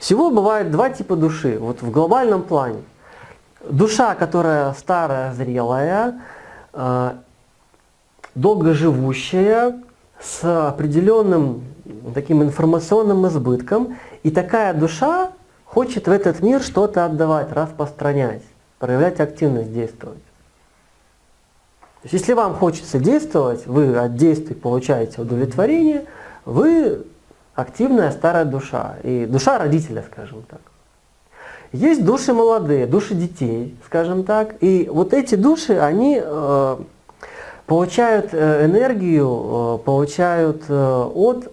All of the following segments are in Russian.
Всего бывает два типа души, вот в глобальном плане. Душа, которая старая, зрелая, э, долгоживущая, с определенным таким информационным избытком. И такая душа хочет в этот мир что-то отдавать, распространять, проявлять активность, действовать. То есть, если вам хочется действовать, вы от действий получаете удовлетворение, вы активная старая душа, и душа родителя, скажем так. Есть души молодые, души детей, скажем так, и вот эти души, они э, получают э, энергию, э, получают э, от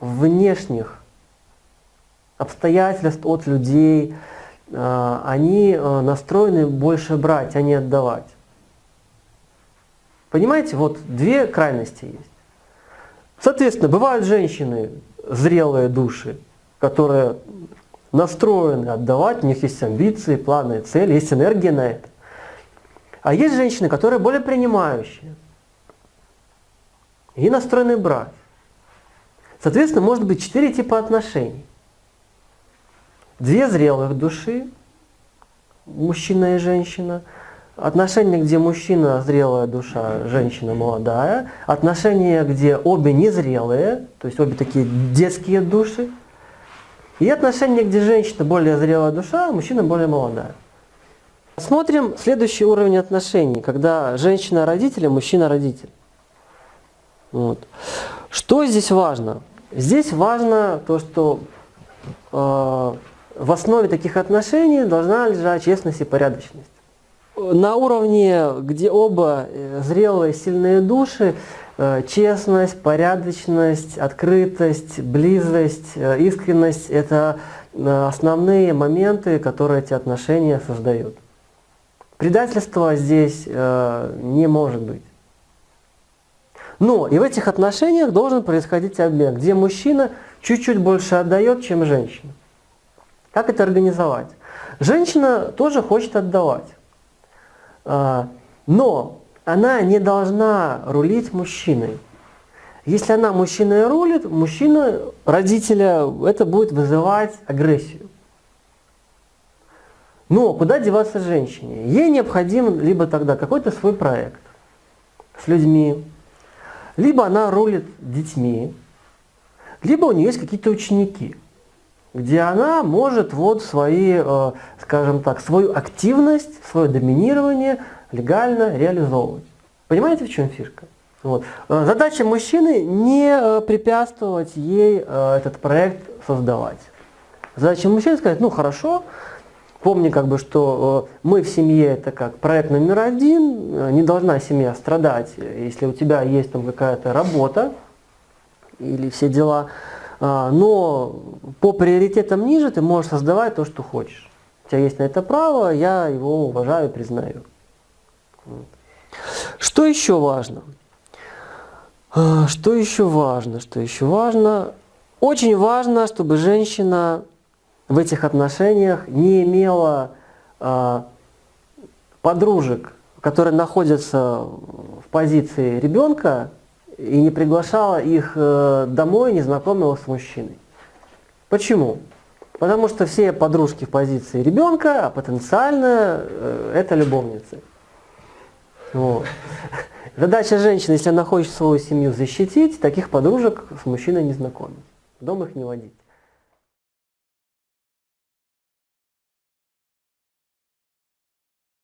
внешних обстоятельств, от людей, они настроены больше брать, а не отдавать. Понимаете, вот две крайности есть. Соответственно, бывают женщины, зрелые души, которые настроены отдавать, у них есть амбиции, планы, цели, есть энергия на это. А есть женщины, которые более принимающие и настроены брать. Соответственно, может быть четыре типа отношений. Две зрелых души, мужчина и женщина – Отношения, где мужчина зрелая душа, женщина молодая. Отношения, где обе незрелые, то есть обе такие детские души. И отношения, где женщина более зрелая душа, а мужчина более молодая. Смотрим следующий уровень отношений, когда женщина родитель, а мужчина родитель. Вот. Что здесь важно? Здесь важно то, что э, в основе таких отношений должна лежать честность и порядочность на уровне, где оба э, зрелые, сильные души, э, честность, порядочность, открытость, близость, э, искренность – это основные моменты, которые эти отношения создают. Предательства здесь не может быть. Но и в этих отношениях должен происходить обмен, где мужчина чуть-чуть больше отдает, чем женщина. Как это организовать? Женщина тоже хочет отдавать. А, но она не должна рулить мужчиной. Если она мужчиной рулит, мужчина, родителя, это будет вызывать агрессию. Но куда деваться женщине? Ей необходим либо тогда какой-то свой проект с людьми, либо она рулит детьми, либо у нее есть какие-то ученики, где она может вот свои, э, скажем так, свою активность, свое доминирование легально реализовывать. Понимаете, в чем фишка? Вот. Э, задача мужчины не э, препятствовать ей этот проект создавать. Задача мужчины сказать, ну хорошо, помни, как бы, что мы в семье это как проект номер один, не должна семья страдать, если у тебя есть там какая-то работа или все дела, но по приоритетам ниже ты можешь создавать то, что хочешь. У тебя есть на это право, я его уважаю признаю. Что еще важно? А, что еще важно? Что еще важно? Очень важно, чтобы женщина в этих отношениях не имела э, подружек, которые находятся в позиции ребенка, и не приглашала их э, домой, не знакомила с мужчиной. Почему? Потому что все подружки в позиции ребенка, а потенциально э, это любовницы. Вот. Задача женщины, если она хочет свою семью защитить, таких подружек с мужчиной не знакомить. Дом их не водить.